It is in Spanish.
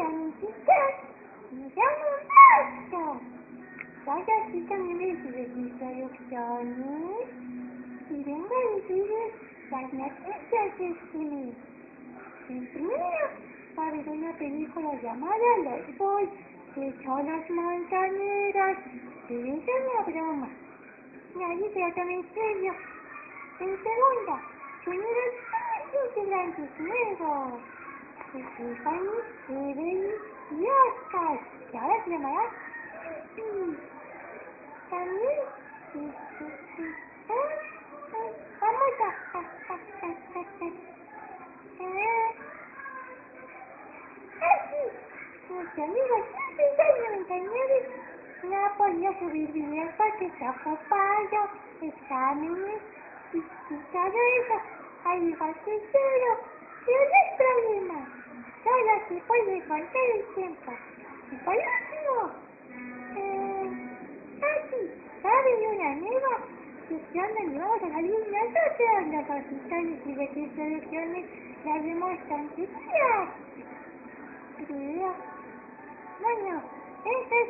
amiguitas, me llamo Marta. Soy así también de instrucciones y vengo a decirles las noticias de mes. En primero, va a haber una película llamada Los Boys, que son las montañeras. Pero es una broma. Nadie tome en serio. En segunda, tendrán varios integrantes nuevos. Stephanie, Evelyn y Oscar. Y ahora se llamará... Mm, También... este, sí, ah, ah, Vamos a... a- a- a- a- a- ah, ah, sí, Mis amigos, en 99 no ha podido subir videos porque exámenes y, todo eso, que yo. No se tiempo. Y por último, eh, ah sí, ¿saben una nueva sección donde vamos a salir nosotros, los consultores y de qué soluciones las vemos tranquilas? Creo. Bueno, eso